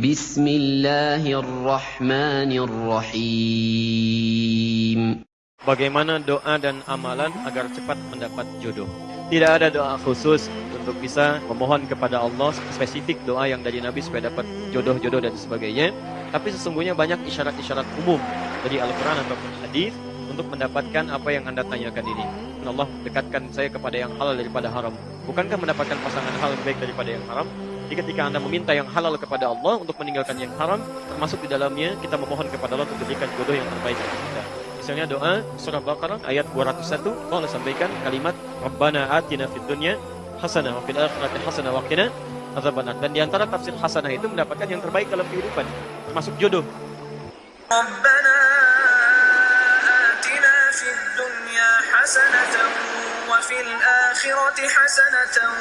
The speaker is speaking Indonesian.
بسم الله الرحمن الرحيم Bagaimana doa dan amalan agar cepat mendapat jodoh? Tidak ada doa khusus untuk bisa memohon kepada Allah spesifik doa yang dari Nabi supaya dapat jodoh-jodoh dan sebagainya. Tapi sesungguhnya banyak isyarat-isyarat umum dari Al-Quran ataupun hadis untuk mendapatkan apa yang Anda tanyakan ini. Dan Allah dekatkan saya kepada yang halal daripada haram. Bukankah mendapatkan pasangan hal lebih baik daripada yang haram? Jadi ketika Anda meminta yang halal kepada Allah untuk meninggalkan yang haram, termasuk di dalamnya kita memohon kepada Allah untuk diberikan jodoh yang terbaik kepada kita. Misalnya doa surah Baqarah ayat 201 Allah sampaikan kalimat Rabbana atina fid dunya hasanah wa fil akhirati hasanah wa qina azabannar. Dan di antara tafsir hasanah itu mendapatkan yang terbaik dalam kehidupan, termasuk jodoh. Rabbana حسنة وفي الآخرة حسنة